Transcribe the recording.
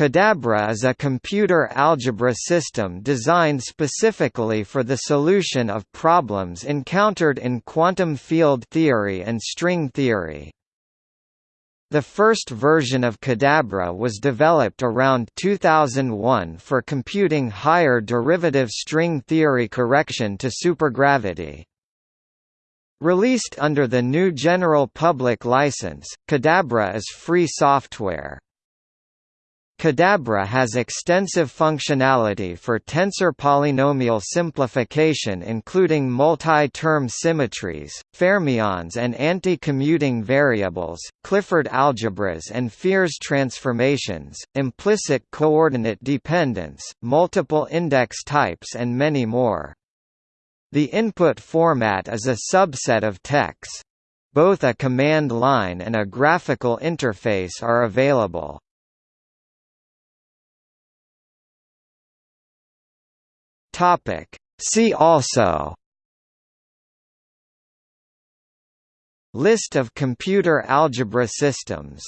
Cadabra is a computer algebra system designed specifically for the solution of problems encountered in quantum field theory and string theory. The first version of Cadabra was developed around 2001 for computing higher derivative string theory correction to supergravity. Released under the GNU General Public License, Cadabra is free software. Cadabra has extensive functionality for tensor polynomial simplification including multi-term symmetries, fermions and anti-commuting variables, Clifford algebras and Fierz transformations, implicit coordinate dependence, multiple index types and many more. The input format is a subset of TeX. Both a command line and a graphical interface are available. Topic. See also List of computer algebra systems